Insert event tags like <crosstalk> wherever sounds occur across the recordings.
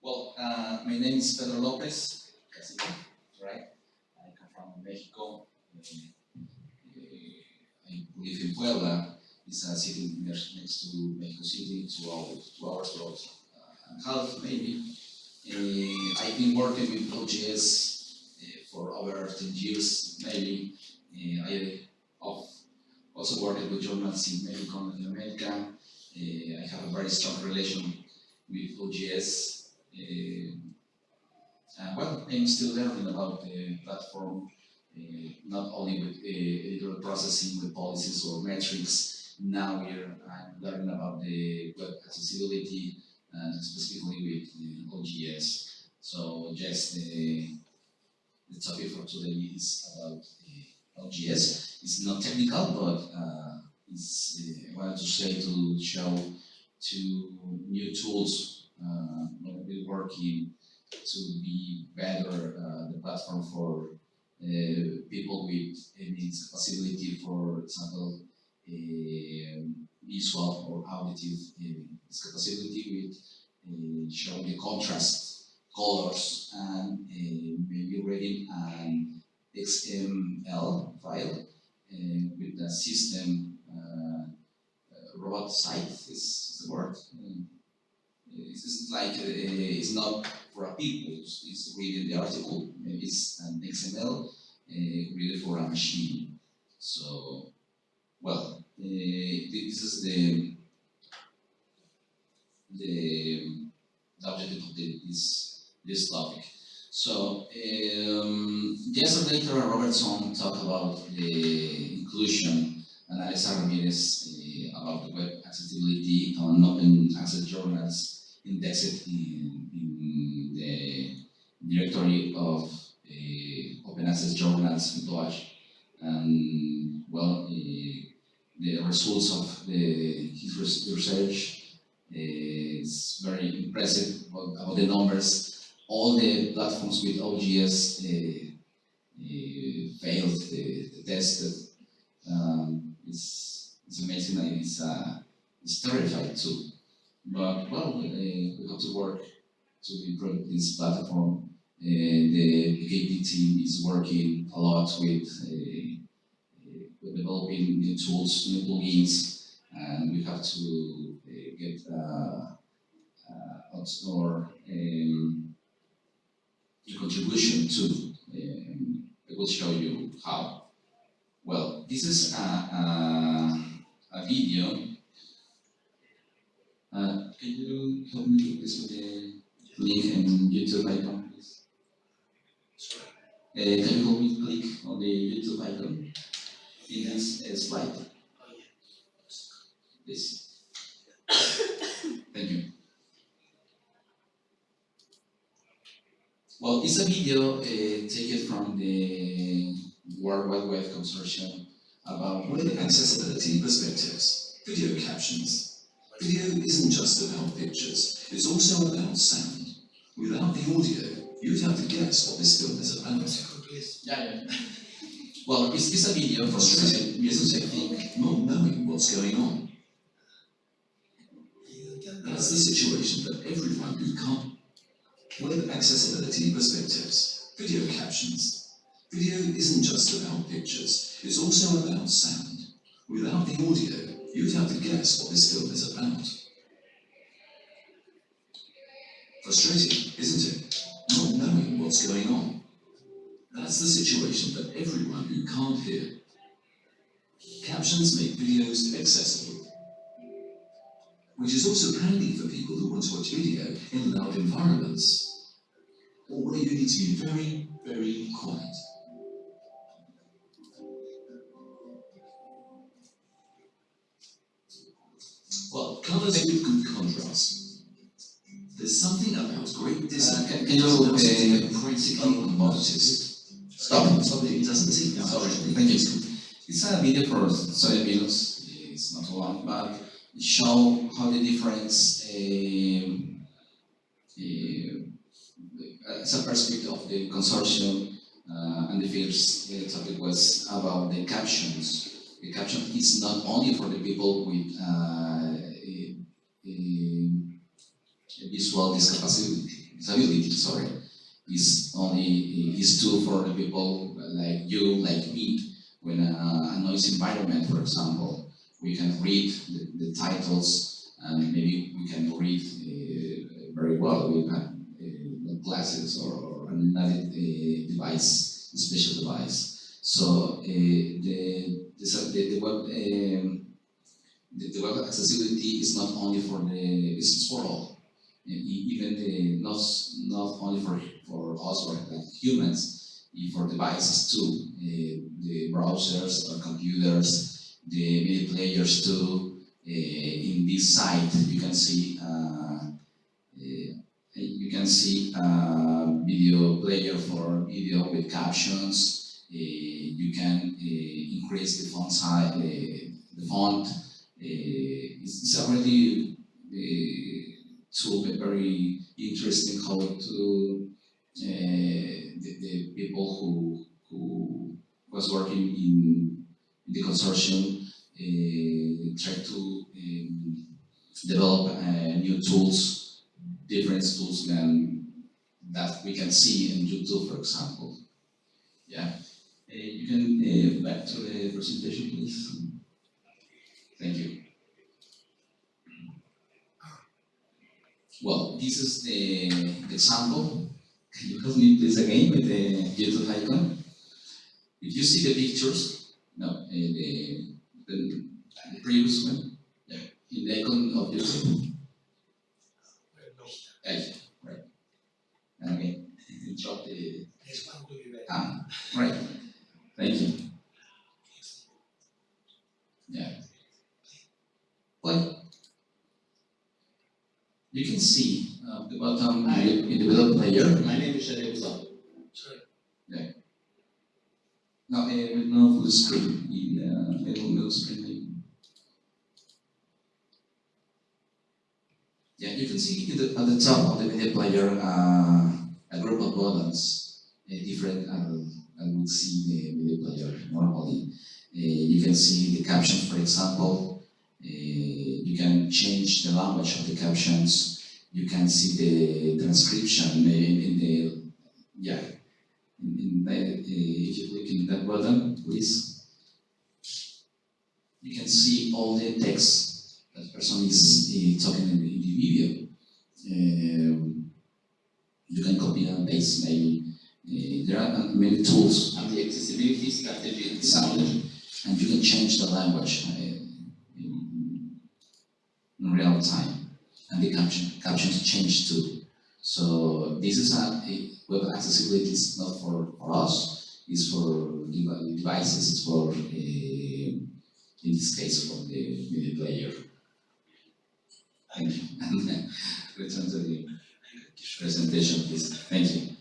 Well, uh, my name is Pedro Lopez right? I come from Mexico. Uh, I live in Puebla. It's a city next to Mexico City, two hours, two hours uh, and a half maybe. Uh, I've been working with OJS uh, for over 10 years, maybe. I also worked with journalists in Mexico and America. I have a very strong relation with OJS. Uh, and well, I'm still learning about the platform, uh, not only with uh, editorial processing, with policies or metrics. Now we're I'm learning about the web accessibility and specifically with uh, OJS. So just the, the topic for today is about uh, OJS. It's not technical, but uh, it's, uh, I wanted to say to show two new tools uh, we're working to be better uh, the platform for uh, people with any disability, for example, uh, visual or auditive uh, disability with uh, showing the contrast, colors, and uh, maybe reading an XML file uh, with the system uh, uh, robot site is the word. Um, like uh, it's not for a people, it's, reading the article, maybe it's an XML uh, read for a machine. So, well, uh, this is the the, objective of the, this this topic. So, um, yesterday, Tara Robertson talked about the inclusion, and Alisa Ramirez uh, about the web accessibility on open access journals indexed in, in the directory of uh, open access journals in DOAJ. And, well, uh, the results of the, his research is very impressive about, the numbers all the platforms with OJS failed the, the test. Um, it's, it's amazing and it's, uh, it's terrified too. But well, uh, we have to work to improve this platform. Uh, the PKP team is working a lot with, uh, with developing new tools, new plugins, and we have to get uh, or um, contribution to. Um, I will show you how. Well, this is a, a, a video. Can you help me please with the link and YouTube icon, please? Uh, can you help me click on the YouTube icon in this uh, slide? This. <coughs> Thank you. Well, it's a video uh, taken from the World Wide Web Consortium about web accessibility perspectives, video captions. Video isn't just about pictures, it's also about sound. Without the audio, you'd have to guess what this film is about. Yeah, yeah. <laughs> well, it's, it's a video for Frustrating, music technique. Not knowing what's going on. That's the situation that everyone who can't Web accessibility perspectives, video captions. Video isn't just about pictures, it's also about sound. Without the audio, you'd have to guess what this film is about. Frustrating, isn't it? Not knowing what's going on. That's the situation for everyone who can't hear. Captions make videos accessible which is also handy for people who want to watch video in loud environments, or where you need to be very, very quiet. It's a video for 30 minutes, it's not long, but it show how the difference um, uh, as a perspective of the consortium uh, and the first uh, topic was about the captions. The caption is not only for the people with uh, a, a, visual discapacity, disability, sorry, is only is tool for the people like you, like me. When a, a noise environment, for example, we can read the, the titles and maybe we can read uh, very well. We have uh, glasses or, or another uh, device, special device. So uh, the, the, the web um, the, the web accessibility is not only for the it's for all. Even the, not not only for for us or like humans, for devices too. Uh, the browsers or computers, the media players too. Uh, in this site, you can see uh, uh, you can see a video player for video with captions. Uh, you can uh, increase the font size, uh, the font. Uh, it's, it's a really uh, tool, very interesting how to uh, the, the people who who was working in, the consortium uh, try to um, develop uh, new tools, different tools than that we can see in YouTube, for example. Yeah, uh, you can uh, back to the presentation, please. Thank you. Well, this is the, the example. Can you help me please again with the YouTube icon? If you see the pictures, no, uh, the, the, the previous one, yeah, in the icon of YouTube. Yeah, right. <laughs> Okay, drop the, ah, right, thank you. Yeah. Well, you can see uh, the bottom Hi. in the, in the middle player. My name is Shadi Abou-Zahra. No, screen uh. Yeah, you can see the, at the top of the media player uh, a group of buttons, uh, different. Uh, I would see the media player normally. Uh, you can see the captions, for example. You can change the language of the captions. You can see the transcription in the yeah in, in the, uh, if you in that button, please, you can see all the text that the person is uh, talking in the, in the video. Um, you can copy and paste maybe. Uh, there are many tools I'm the accessibility strategy and technology. and you can change the language uh, in, in real time. And the caption, captions change too. So this is a, a web accessibility is not for, for us, it's for devices, it's for, uh, in this case, for the media player. Thank you. And return to the presentation, please. Thank you.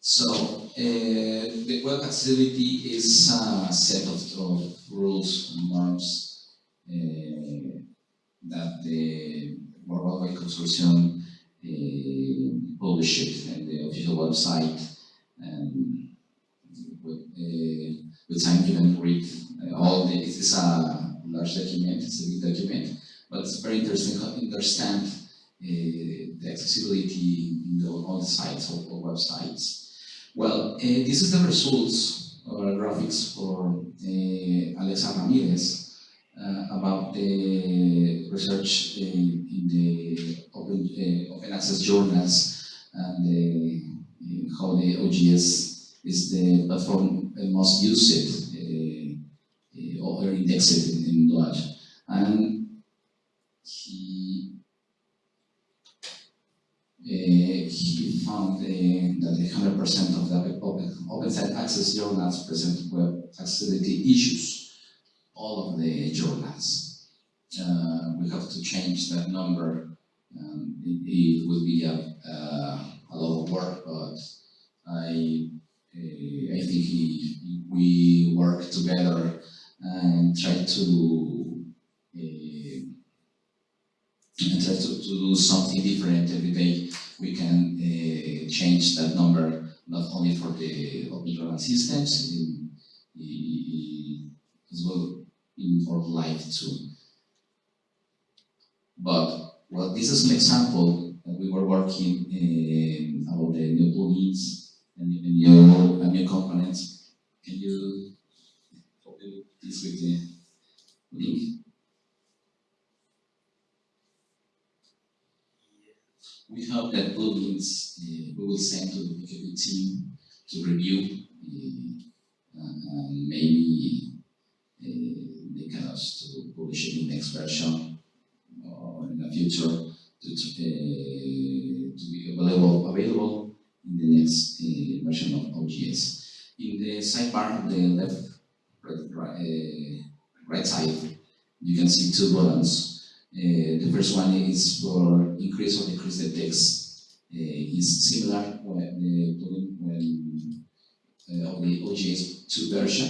So, uh, the web accessibility is a set of, rules and norms uh, that the World Wide Consortium uh, published in the official website. And with, uh, with time you can read uh, all the, it's a large document, it's a big document, but it's very interesting to understand uh, the accessibility in the, all the sites, all, all websites. Well, uh, this is the results or graphics for Alexa Ramirez uh, about the research in, in the open, uh, open access journals and the, how the OJS is the platform uh, most used uh, uh, or indexed in, in. And he uh, he found uh, that 100% of the open, open site access journals present web accessibility issues, all of the journals. Uh, we have to change that number. Um, it, it will be a, uh, a lot of work, but I, uh, I think he, we work together and try to uh, and try to, to do something different every day, we can uh, change that number not only for the open systems, in, in, as well in for life too. But well, this is an example we were working um, about the new plugins and, new, and new components. Can you copy this with the link? We hope that plugins uh, we will send to the PKP team to review uh, maybe uh, they can also to publish it in next version or in the future to, to, be available available in the next uh, version of OJS. In the sidebar, the left right, uh, right side, you can see two buttons. Uh, the first one is for increase or decrease the text. Uh, is similar when the plugin when uh, the OJS 2 version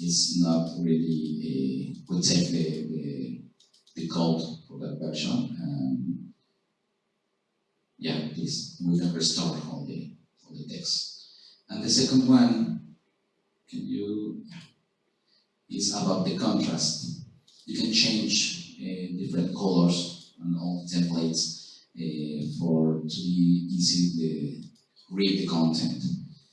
is not really uh, take the, the, the code for that version and yeah please we can restore all the all the text. And the second one can you is about the contrast. You can change uh, different colors on all the templates uh, for to be easy to read the content.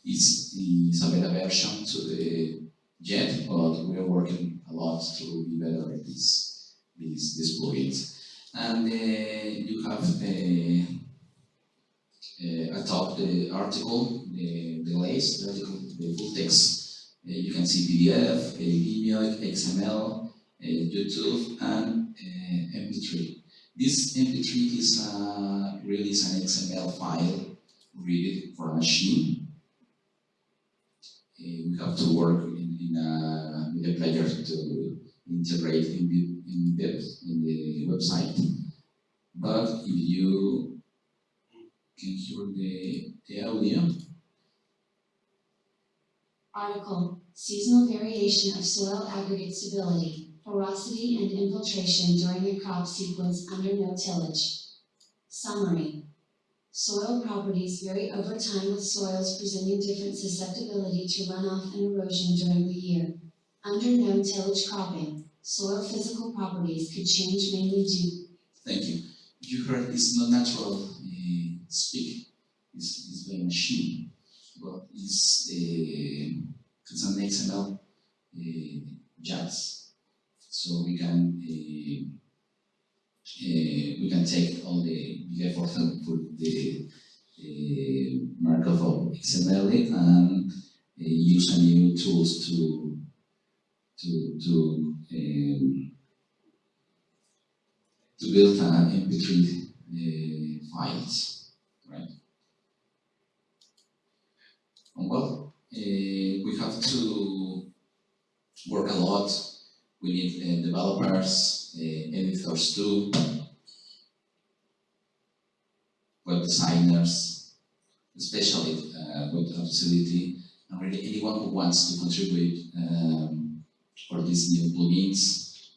It's, it's a beta version to the yet, but we are working a lot to be better at this, these plugins. And uh, you have uh, atop the article, the, the lace, the article, the full text. Uh, you can see PDF, uh, XML, uh, YouTube, and uh, MP3. This MP3 is uh, really an XML file read it for a machine. We have to work in, in a, with a player to integrate in in depth in the website. But if you can hear the, the audio, Article, seasonal variation of soil aggregate stability, porosity and infiltration during a crop sequence under no tillage. Summary, soil properties vary over time with soils presenting different susceptibility to runoff and erosion during the year. Under no tillage cropping, soil physical properties could change mainly due thank you. You heard it's not natural speak, it's by machine, but it's, uh, it's an XML uh, JATS. So we can uh, we can take all the big effort and put the uh, markup of XML and use a new tools to to to um, to build an MP3 uh, files, right? Well, uh, we have to work a lot. We need uh, developers, uh, editors too, web designers, especially web facility, and really anyone who wants to contribute um, for these new plugins.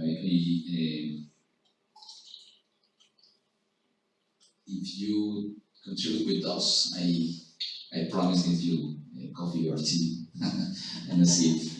I, I, uh, if you contribute with us, I I promise give you coffee or tea <laughs> and a seat